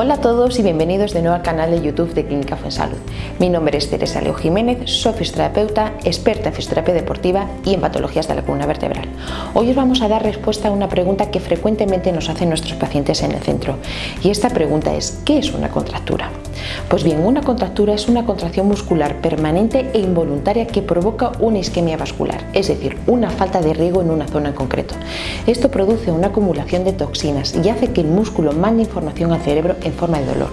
Hola a todos y bienvenidos de nuevo al canal de YouTube de Clínica Fuensalud. Mi nombre es Teresa Leo Jiménez, soy fisioterapeuta, experta en fisioterapia deportiva y en patologías de la columna vertebral. Hoy os vamos a dar respuesta a una pregunta que frecuentemente nos hacen nuestros pacientes en el centro y esta pregunta es ¿qué es una contractura? Pues bien, una contractura es una contracción muscular permanente e involuntaria que provoca una isquemia vascular, es decir, una falta de riego en una zona en concreto. Esto produce una acumulación de toxinas y hace que el músculo mande información al cerebro en forma de dolor.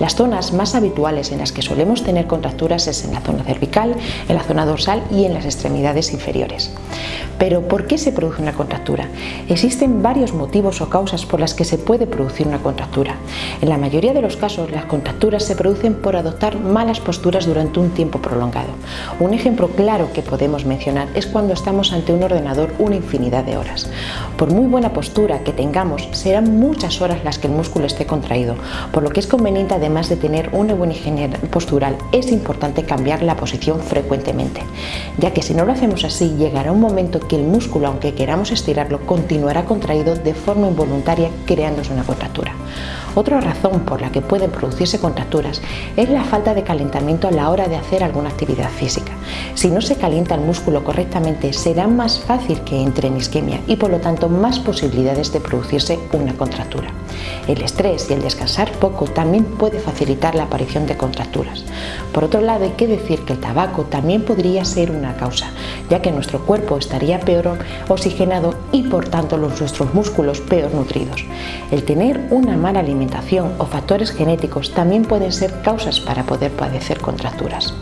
Las zonas más habituales en las que solemos tener contracturas es en la zona cervical, en la zona dorsal y en las extremidades inferiores. Pero ¿por qué se produce una contractura? Existen varios motivos o causas por las que se puede producir una contractura. En la mayoría de los casos las contracturas se producen por adoptar malas posturas durante un tiempo prolongado. Un ejemplo claro que podemos mencionar es cuando estamos ante un ordenador una infinidad de horas. Por muy buena postura que tengamos, serán muchas horas las que el músculo esté contraído, por lo que es conveniente además de tener una buena higiene postural, es importante cambiar la posición frecuentemente, ya que si no lo hacemos así llegará un momento que el músculo, aunque queramos estirarlo, continuará contraído de forma involuntaria creándose una contractura. Otra razón por la que pueden producirse contracturas es la falta de calentamiento a la hora de hacer alguna actividad física. Si no se calienta el músculo correctamente será más fácil que entre en isquemia y por lo tanto más posibilidades de producirse una contractura. El estrés y el descansar poco también puede facilitar la aparición de contracturas. Por otro lado hay que decir que el tabaco también podría ser una causa, ya que nuestro cuerpo estaría peor oxigenado y por tanto los nuestros músculos peor nutridos. El tener una mala alimentación o factores genéticos también pueden ser causas para poder padecer contracturas.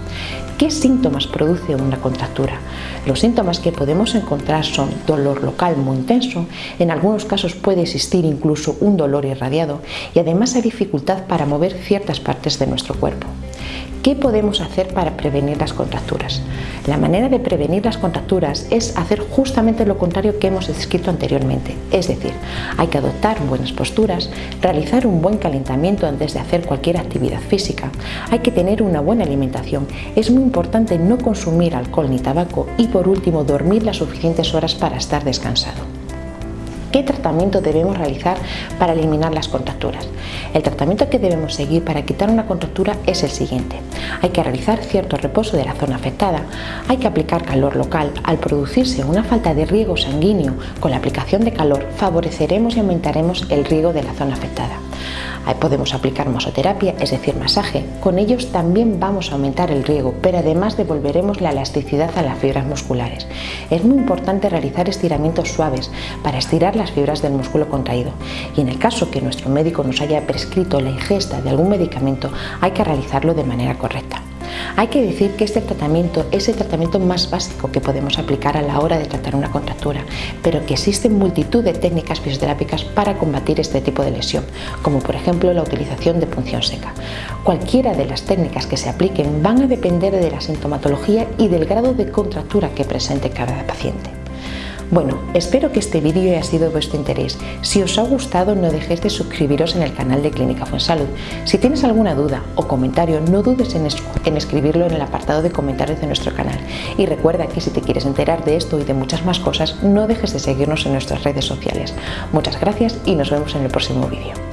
¿Qué síntomas produce una contractura? Los síntomas que podemos encontrar son dolor local muy intenso, en algunos casos puede existir incluso un dolor irradiado y además hay dificultad para mover ciertas partes de nuestro cuerpo. ¿Qué podemos hacer para prevenir las contracturas? La manera de prevenir las contracturas es hacer justamente lo contrario que hemos descrito anteriormente, es decir, hay que adoptar buenas posturas, realizar un buen calentamiento antes de hacer cualquier actividad física, hay que tener una buena alimentación, es muy importante no consumir alcohol ni tabaco y por último dormir las suficientes horas para estar descansado. ¿Qué tratamiento debemos realizar para eliminar las contracturas? El tratamiento que debemos seguir para quitar una contractura es el siguiente. Hay que realizar cierto reposo de la zona afectada, hay que aplicar calor local. Al producirse una falta de riego sanguíneo con la aplicación de calor, favoreceremos y aumentaremos el riego de la zona afectada. Podemos aplicar masoterapia, es decir, masaje. Con ellos también vamos a aumentar el riego, pero además devolveremos la elasticidad a las fibras musculares. Es muy importante realizar estiramientos suaves para estirar las fibras del músculo contraído. Y en el caso que nuestro médico nos haya prescrito la ingesta de algún medicamento, hay que realizarlo de manera correcta. Hay que decir que este tratamiento es el tratamiento más básico que podemos aplicar a la hora de tratar una contractura, pero que existen multitud de técnicas fisioterápicas para combatir este tipo de lesión, como por ejemplo la utilización de punción seca. Cualquiera de las técnicas que se apliquen van a depender de la sintomatología y del grado de contractura que presente cada paciente. Bueno, espero que este vídeo haya sido de vuestro interés. Si os ha gustado no dejéis de suscribiros en el canal de Clínica Fuensalud. Si tienes alguna duda o comentario no dudes en, en escribirlo en el apartado de comentarios de nuestro canal. Y recuerda que si te quieres enterar de esto y de muchas más cosas no dejes de seguirnos en nuestras redes sociales. Muchas gracias y nos vemos en el próximo vídeo.